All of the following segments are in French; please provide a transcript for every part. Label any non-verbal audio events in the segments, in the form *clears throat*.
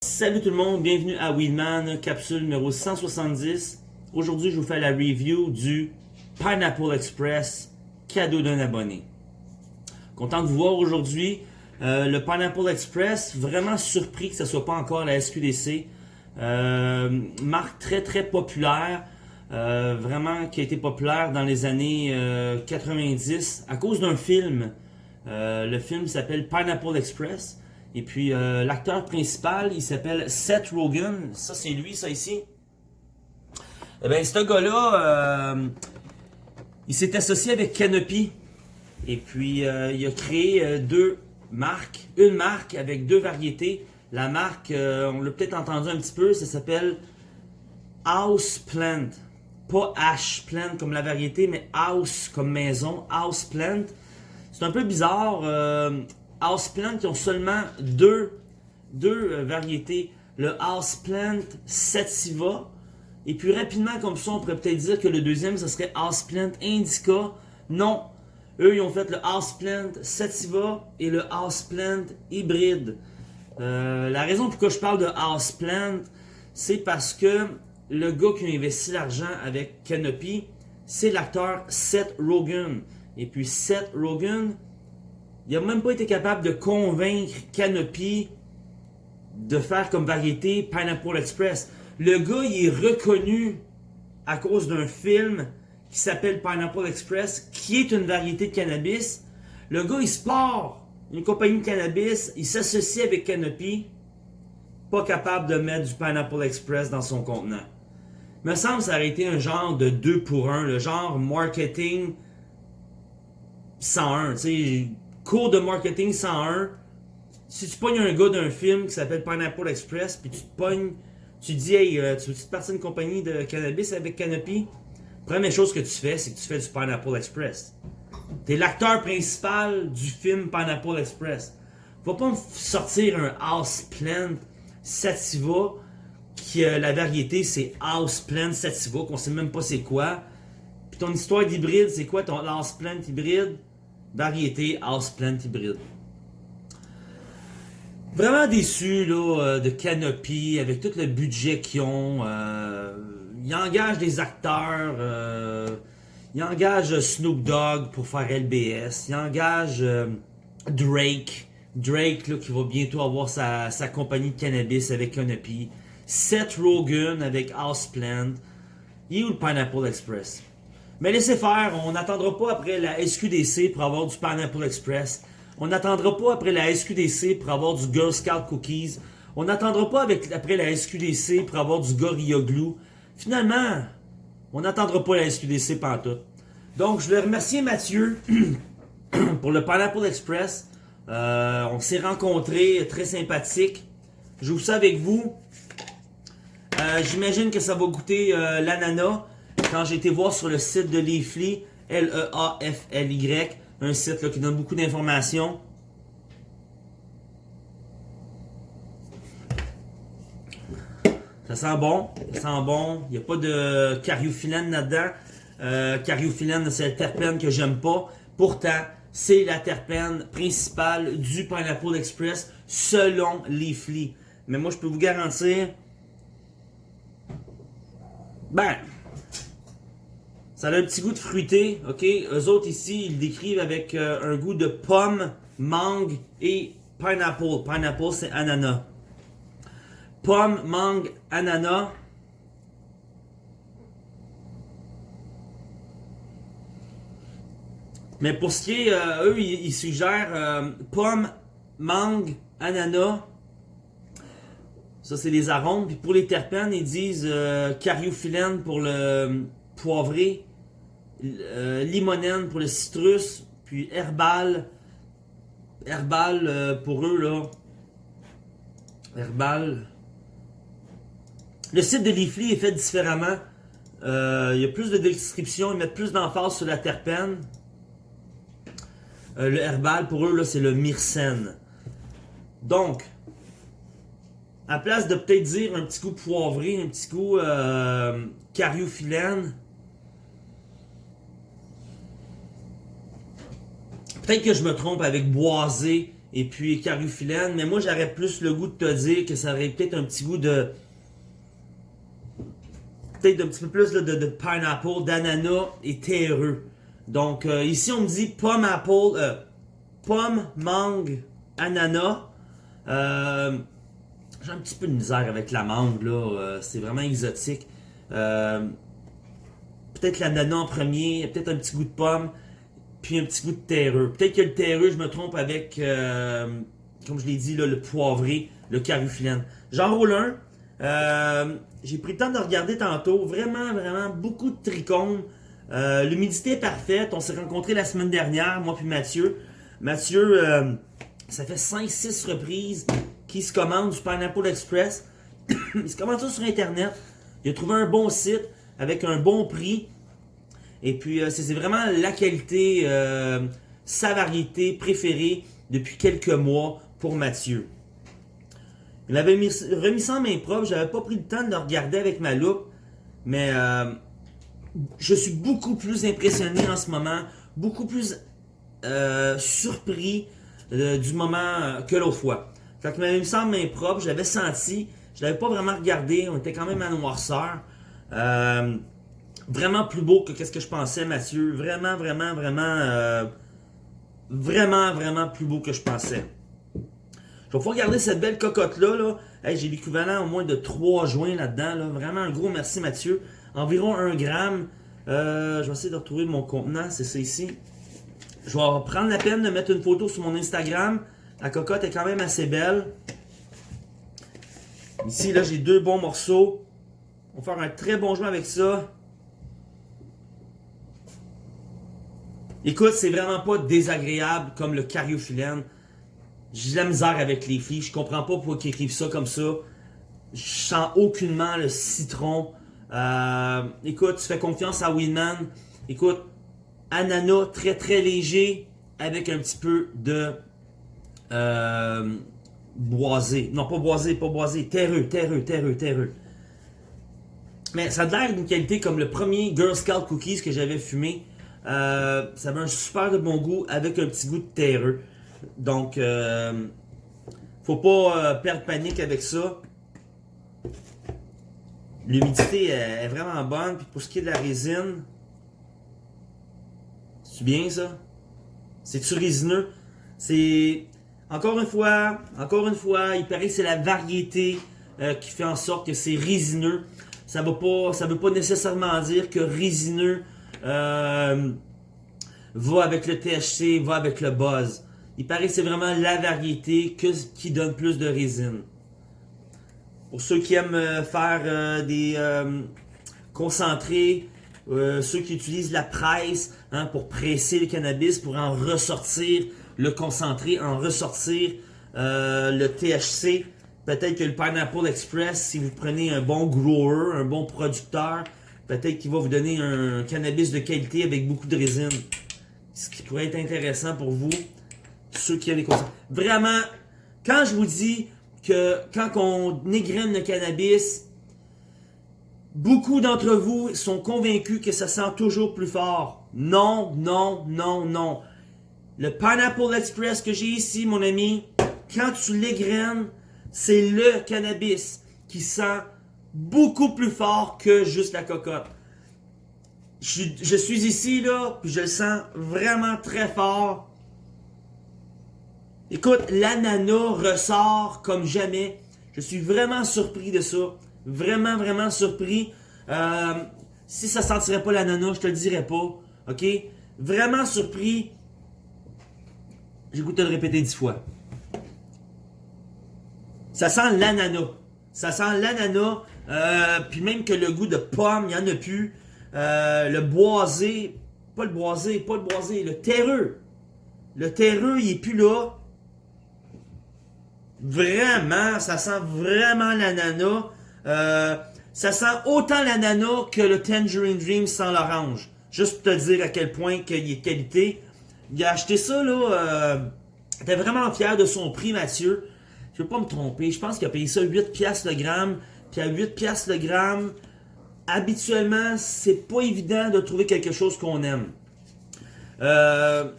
Salut tout le monde, bienvenue à Weedman, capsule numéro 170. Aujourd'hui, je vous fais la review du Pineapple Express, cadeau d'un abonné. Content de vous voir aujourd'hui. Euh, le Pineapple Express, vraiment surpris que ce soit pas encore la SQDC. Euh, marque très très populaire, euh, vraiment qui a été populaire dans les années 90 à cause d'un film. le film s'appelle Pineapple Express. Et puis l'acteur principal, il s'appelle Seth Rogen. Ça c'est lui, ça ici? Eh bien, ce gars-là, il s'est associé avec Canopy. Et puis, il a créé deux marque, une marque avec deux variétés. La marque, euh, on l'a peut-être entendu un petit peu, ça s'appelle House Plant. Pas Ash Plant comme la variété, mais House comme maison, House Plant. C'est un peu bizarre. Euh, house Plant, qui ont seulement deux, deux euh, variétés. Le House Plant Sativa. Et puis rapidement, comme ça, on pourrait peut-être dire que le deuxième, ce serait House Plant Indica. Non, eux, ils ont fait le Houseplant Sativa et le Houseplant Hybride. Euh, la raison pourquoi je parle de Houseplant, c'est parce que le gars qui a investi l'argent avec Canopy, c'est l'acteur Seth Rogen. Et puis Seth Rogen, il n'a même pas été capable de convaincre Canopy de faire comme variété Pineapple Express. Le gars, il est reconnu à cause d'un film qui s'appelle Pineapple Express, qui est une variété de cannabis. Le gars, il se une compagnie de cannabis, il s'associe avec Canopy, pas capable de mettre du Pineapple Express dans son contenant. Me semble que ça aurait été un genre de 2 pour 1, le genre marketing 101, tu sais, cours de marketing 101. Si tu pognes un gars d'un film qui s'appelle Pineapple Express, puis tu te pognes, tu dis, hey, euh, tu veux partir une compagnie de cannabis avec Canopy? Première chose que tu fais, c'est que tu fais du Pineapple Express. Tu es l'acteur principal du film Pineapple Express. Va pas me sortir un House Plant Sativa qui euh, la variété c'est House Plant Sativa qu'on sait même pas c'est quoi. Puis ton histoire d'hybride, c'est quoi ton House Plant hybride? Variété House Plant hybride. Vraiment déçu là, euh, de Canopy avec tout le budget qu'ils ont. Euh, il engage des acteurs, euh, il engage Snoop Dogg pour faire LBS, il engage euh, Drake, Drake là, qui va bientôt avoir sa, compagnie de cannabis avec Canopy, Seth Rogen avec Houseplant, et où le Pineapple Express? Mais laissez faire, on n'attendra pas après la SQDC pour avoir du Pineapple Express. On n'attendra pas après la SQDC pour avoir du Girl Scout Cookies. On n'attendra pas avec, après la SQDC pour avoir du Gorilla Glue. Finalement, on n'attendra pas la SQDC pantoute. Donc, je vais remercier Mathieu *clears throat* pour le Pineapple Express. Euh, on s'est rencontrés, très sympathique. Vous ça avec vous. Euh, j'imagine que ça va goûter euh, l'ananas. Quand j'ai été voir sur le site de Leafly, L-E-A-F-L-Y, un site qui donne beaucoup d'informations. Ça sent bon, ça sent bon. Il n'y a pas de cariophyllène là-dedans. Euh, cariophyllène, c'est la terpène que j'aime pas. Pourtant, c'est la terpène principale du Pineapple Express selon Leafly. Mais moi, je peux vous garantir... Ben, ça a un petit goût de fruité, ok? Eux autres ici, ils décrivent avec euh, un goût de pomme, mangue et pineapple. Pineapple, c'est ananas pomme, mangue, ananas. Mais pour ce qui est, euh, eux, ils, suggèrent euh, pomme, mangue, ananas. Ça, c'est les arômes. Puis pour les terpènes, ils disent euh, cariophyllène pour le poivré, limonène pour le citrus, puis herbal. Herbal pour eux, là. Herbal. Le site de Leafly est fait différemment. Euh, il y a plus de descriptions, ils mettent plus d'emphase sur la terpène. Euh, le herbal, pour eux, là, c'est le myrcène. Donc, à place de peut-être dire un petit coup poivré, un petit coup euh, peut-être que je me trompe avec boisé et puis cariophyllène, mais moi j'aurais plus le goût de te dire que ça aurait peut-être un petit goût de... Peut-être un petit peu plus de, pineapple, d'ananas et terreux. Donc euh, ici on me dit pomme apple, euh, pomme, mangue, ananas. Euh, j'ai un petit peu de misère avec la mangue là, c'est vraiment exotique. peut-être l'ananas en premier, peut-être un petit goût de pomme, puis un petit goût de terreux. Peut-être que le terreux, je me trompe avec, comme je l'ai dit, là, le poivré, le carufilène. J'en roule un. Euh, j'ai pris le temps de regarder tantôt. Vraiment, vraiment, beaucoup de trichomes. Euh, l'humidité est parfaite. On s'est rencontrés la semaine dernière, moi puis Mathieu. Mathieu, euh, ça fait 5-6 reprises qu'il se commande du Pineapple Express. *coughs* il se commande ça sur Internet. Il a trouvé un bon site avec un bon prix. Et puis, c'est vraiment la qualité, sa variété préférée depuis quelques mois pour Mathieu. Il avait mis, remis ça en main propre. J'avais pas pris le temps de le regarder avec ma loupe. Mais euh, je suis beaucoup plus impressionné en ce moment. Beaucoup plus euh, surpris euh, du moment que l'autre fois. Fait qu'il m'avait mis ça en main propre. J'avais senti. Je l'avais pas vraiment regardé. On était quand même à noirceur. vraiment plus beau que ce que je pensais, Mathieu. Vraiment, vraiment, vraiment... vraiment, vraiment plus beau que je pensais. Je vais pouvoir garder cette belle cocotte-là. Là. J'ai l'équivalent au moins de 3 joints là-dedans. Là. Vraiment un gros merci Mathieu. Environ 1 gramme. Euh, je vais essayer de retrouver mon contenant. C'est ça ici. Je vais prendre la peine de mettre une photo sur mon Instagram. La cocotte est quand même assez belle. Ici, là, j'ai deux bons morceaux. On va faire un très bon joint avec ça. Écoute, c'est vraiment pas désagréable comme le cariophyllène. J'ai la misère avec les filles. Je comprends pas pourquoi ils écrivent ça comme ça. Je sens aucunement le citron. Euh, écoute, tu fais confiance à Winman. Écoute, ananas très très léger avec un petit peu de euh, boisé. Non, pas boisé, pas boisé. Terreux, terreux, terreux, terreux. Mais ça a l'air d'une qualité comme le premier Girl Scout Cookies que j'avais fumé. Euh, ça avait un super de bon goût avec un petit goût de terreux. Donc, euh, faut pas perdre panique avec ça. L'humidité est vraiment bonne. Puis pour ce qui est de la résine, c'est bien ça? C'est-tu résineux? C'est... Encore une fois, encore une fois, il paraît que c'est la variété euh, qui fait en sorte que c'est résineux. Ça ne veut pas nécessairement dire que résineux euh, va avec le THC, va avec le buzz. Il paraît que c'est vraiment la variété qui donne plus de résine. Pour ceux qui aiment euh, faire des concentrés, ceux qui utilisent la presse hein, pour presser le cannabis, pour en ressortir le concentré, en ressortir le THC, peut-être que le Pineapple Express, si vous prenez un bon grower, un bon producteur, peut-être qu'il va vous donner un cannabis de qualité avec beaucoup de résine. Ce qui pourrait être intéressant pour vous ceux qui ont les conseils. Vraiment, quand je vous dis que quand on égrène le cannabis, beaucoup d'entre vous sont convaincus que ça sent toujours plus fort. Non, non, non, non. Le Pineapple Express que j'ai ici, mon ami, quand tu l'égrènes, c'est le cannabis qui sent beaucoup plus fort que juste la cocotte. Je, je suis ici, là, puis je le sens vraiment très fort. Écoute, l'ananas ressort comme jamais. Je suis vraiment surpris de ça. Vraiment, vraiment surpris. Euh, si ça sentirait pas l'ananas, je te le dirais pas. OK? Vraiment surpris. J'ai goûté le répéter dix fois. Ça sent l'ananas. Ça sent l'ananas. Euh, puis même que le goût de pomme, il n'y en a plus. Euh, le boisé. Pas le boisé, pas le boisé. Le terreux. Le terreux, il est plus là. Vraiment, ça sent vraiment l'ananas. Euh, ça sent autant l'ananas que le Tangerine Dream sans l'orange. Juste pour te dire à quel point il est qualité. Il a acheté ça, là. Euh, était vraiment fier de son prix, Mathieu. Je veux pas me tromper. Je pense qu'il a payé ça 8 piastres le gramme. Puis à 8 piastres le gramme, habituellement, c'est pas évident de trouver quelque chose qu'on aime. Euh,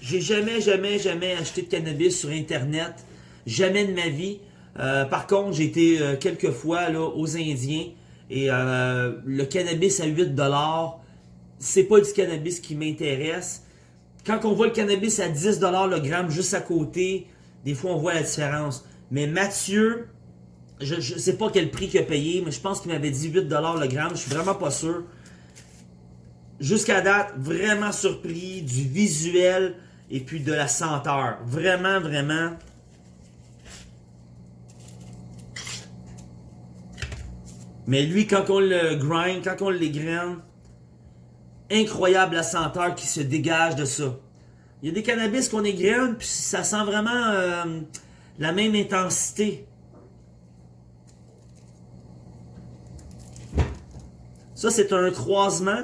J'ai jamais, jamais, jamais acheté de cannabis sur Internet. Jamais de ma vie. Euh, par contre, j'ai été euh, quelques fois là, aux Indiens et le cannabis à 8$, c'est pas du cannabis qui m'intéresse. Quand on voit le cannabis à 10$ le gramme juste à côté, des fois on voit la différence. Mais Mathieu, je, ne sais pas quel prix qu'il a payé, mais je pense qu'il m'avait dit 8$ le gramme, je suis vraiment pas sûr. Jusqu'à date, vraiment surpris du visuel, et puis de la senteur. Vraiment, vraiment. Mais lui, quand on le grind, quand on l'égrène, incroyable la senteur qui se dégage de ça. Il y a des cannabis qu'on égrène, puis ça sent vraiment euh, la même intensité. Ça, c'est un croisement.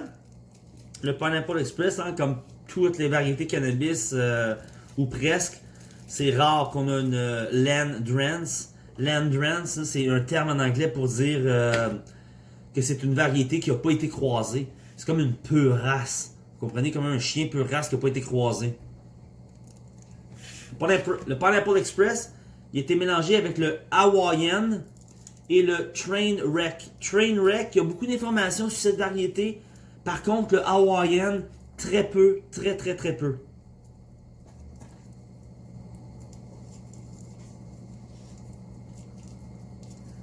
Le Pineapple Express, hein, comme toutes les variétés cannabis, euh, ou presque. C'est rare qu'on a une euh, land drance. Land drance, c'est un terme en anglais pour dire euh, que c'est une variété qui n'a pas été croisée. C'est comme une pure. Vous comprenez? Comme un chien pure qui n'a pas été croisé. Le Pineapple Express, il a été mélangé avec le Hawaiian et le Train Wreck. Train Wreck, il y a beaucoup d'informations sur cette variété. Par contre, le Hawaiian, Très peu, très très très peu.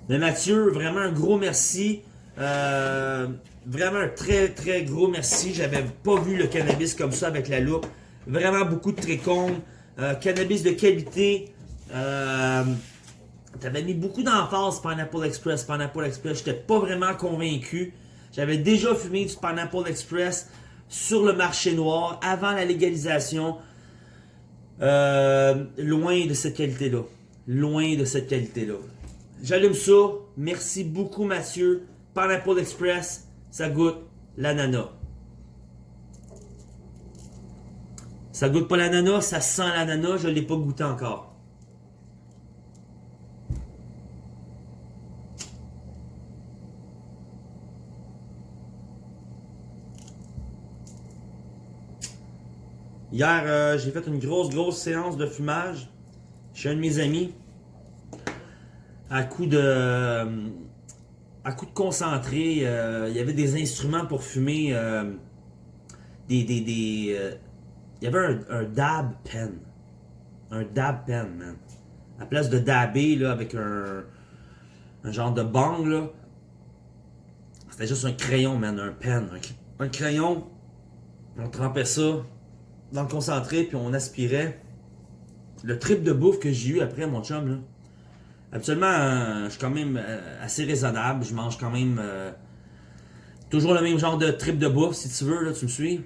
Mais Mathieu, vraiment un gros merci. Euh, vraiment un très très gros merci. J'avais pas vu le cannabis comme ça avec la loupe. Vraiment beaucoup de trichomes. Euh, cannabis de qualité. Euh, T'avais mis beaucoup d'emphase Pineapple Express. Pineapple Express, j'étais pas vraiment convaincu. J'avais déjà fumé du Pineapple Express sur le marché noir avant la légalisation. Loin de cette qualité-là. Loin de cette qualité-là. J'allume ça. Merci beaucoup, Mathieu. Pineapple Express, ça goûte l'ananas. Ça goûte pas l'ananas, ça sent l'ananas, je ne l'ai pas goûté encore. Hier, euh, j'ai fait une grosse, grosse séance de fumage chez un de mes amis. À coup de... À coup de concentré, euh, il y avait des instruments pour fumer. Euh, des... des, des il y avait un, dab pen. Un dab pen, man. À place de dabber, là, avec un... Un genre de bang, là. C'était juste un crayon, man. Un pen. un crayon. On trempait ça dans le concentré, puis on aspirait. Le trip de bouffe que j'ai eu après, mon chum, là. Habituellement, euh, je suis quand même euh, assez raisonnable. Je mange quand même euh, toujours le même genre de trip de bouffe, si tu veux, là, tu me suis.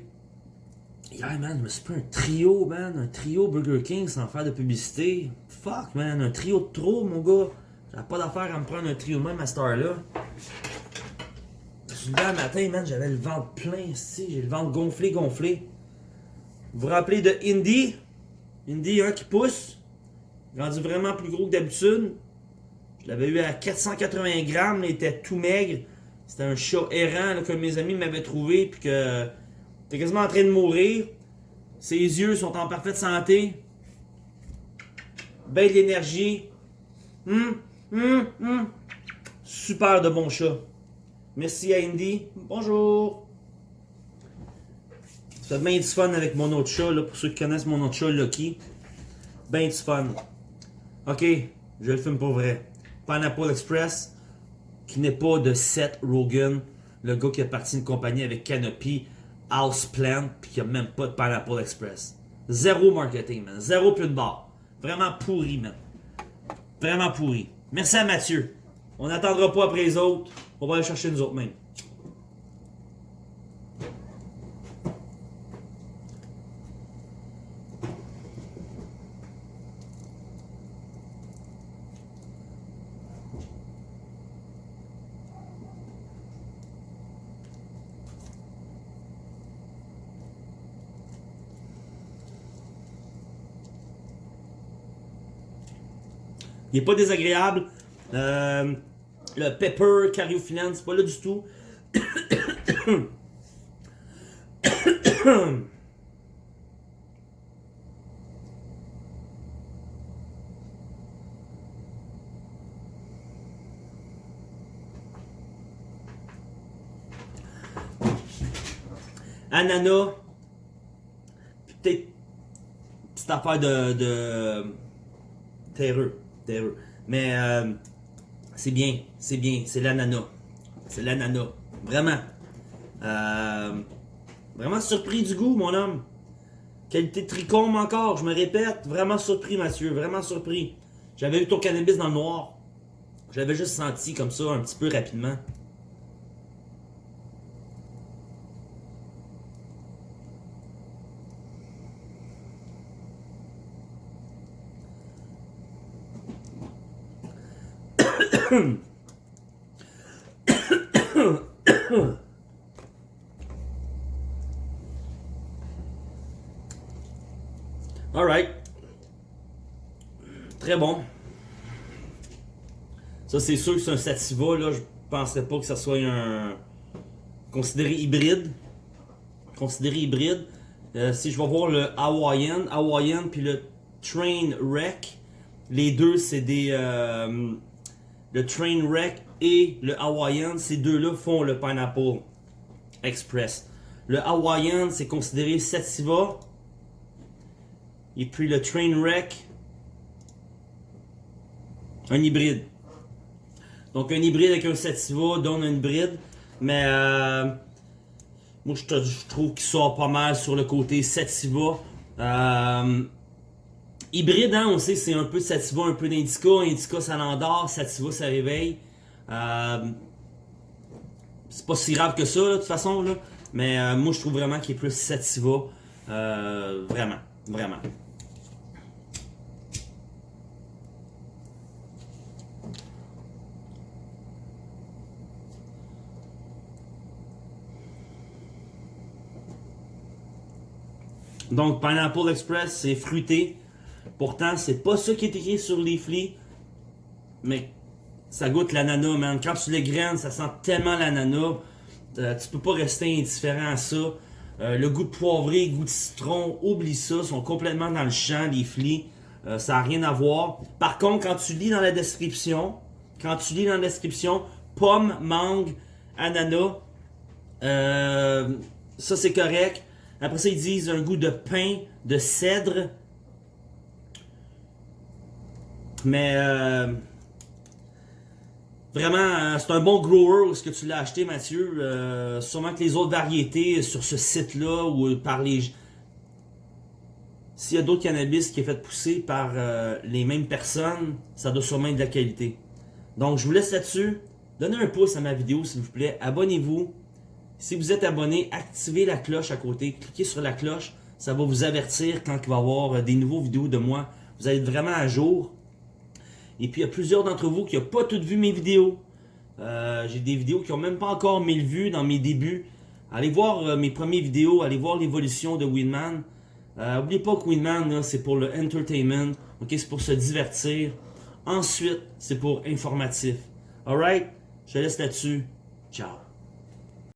Hier, man, je me suis pris un trio, man. Un trio Burger King sans faire de publicité. Fuck, man. Un trio de trop, mon gars. J'avais pas d'affaire à me prendre un trio même à cette heure-là. Je suis le matin, man. J'avais le ventre plein, ici. J'ai le ventre gonflé, gonflé. Vous vous rappelez de Indy? Indy, hein, qui pousse. Rendu vraiment plus gros que d'habitude. Je l'avais eu à 480 grammes, il était tout maigre. C'était un chat errant que mes amis m'avaient trouvé, puis que était quasiment en train de mourir. Ses yeux sont en parfaite santé. Belle d'énergie. Hum, hum, hum. Super de bon chat. Merci à Indy. Bonjour. Ça bien du fun avec mon autre chat, là, pour ceux qui connaissent mon autre chat, Lucky. Ben du fun. Ok, je le fume pour vrai. Pineapple Express, qui n'est pas de Seth Rogen, le gars qui a parti une compagnie avec Canopy, Houseplant, puis qui a même pas de Pineapple Express. Zéro marketing, man. Zéro plus de barre. Vraiment pourri, man. Vraiment pourri. Merci à Mathieu. On n'attendra pas après les autres. On va aller chercher nous autres mêmes. Il n'est pas désagréable. Euh, le Pepper Cariophyllène, c'est pas là du tout. *coughs* Anana, peut-être petite affaire de, de terreux. Mais euh, c'est bien, c'est bien, c'est l'ananas. C'est l'ananas. Vraiment. Euh, vraiment surpris du goût, mon homme. Qualité de tricôme encore, je me répète. Vraiment surpris, Mathieu. Vraiment surpris. J'avais vu ton cannabis dans le noir. J'avais juste senti comme ça, un petit peu rapidement. *coughs* Alright. Très bon. Ça, c'est sûr que c'est un Sativa. Là, je penserais pas que ça soit un. Considéré hybride. Considéré hybride. Euh, si je vais voir le Hawaiian, Hawaiian puis le Train Wreck, les deux c'est des. Euh, le Train Wreck et le Hawaiian, ces deux-là font le Pineapple Express. Le Hawaiian, c'est considéré Sativa. Et puis le Trainwreck, un hybride. Donc un hybride avec un Sativa donne un hybride. Mais euh, moi je, trouve qu'il sort pas mal sur le côté Sativa. Euh, hybride, hein, on sait c'est un peu Sativa, un peu d'Indica. Indica ça l'endort, Sativa ça réveille. Euh, c'est pas si grave que ça de toute façon. Là. Mais euh, moi je trouve vraiment qu'il est plus Sativa. vraiment, vraiment. Donc, Pineapple Express, c'est fruité. Pourtant, c'est pas ça qui est écrit sur les flics. Mais ça goûte l'ananas, man. Quand tu les graines, ça sent tellement l'ananas. Euh, tu peux pas rester indifférent à ça. Euh, le goût de poivré, goût de citron, oublie ça. Sont complètement dans le champ, les flics. Euh, ça n'a rien à voir. Par contre, quand tu lis dans la description, quand tu lis dans la description, pomme, mangue, ananas, ça c'est correct. Après ça, ils disent un goût de pain, de cèdre. Mais euh, vraiment, euh, c'est un bon grower. Est-ce que tu l'as acheté, Mathieu? Euh, sûrement que les autres variétés sur ce site-là ou par les... S'il y a d'autres cannabis qui est fait pousser par les mêmes personnes, ça doit sûrement être de la qualité. Donc, je vous laisse là-dessus. Donnez un pouce à ma vidéo, s'il vous plaît. Abonnez-vous. Si vous êtes abonné, activez la cloche à côté. Cliquez sur la cloche. Ça va vous avertir quand il va y avoir des nouveaux vidéos de moi. Vous allez être vraiment à jour. Et puis, il y a plusieurs d'entre vous qui n'ont pas toutes vu mes vidéos. Euh, j'ai des vidéos qui n'ont même pas encore 1000 vues dans mes débuts. Allez voir euh, mes premières vidéos. Allez voir l'évolution de Winman. N'oubliez pas que Winman, c'est pour le entertainment. C'est pour se divertir. Ensuite, c'est pour informatif. Alright? Je laisse là-dessus. Ciao.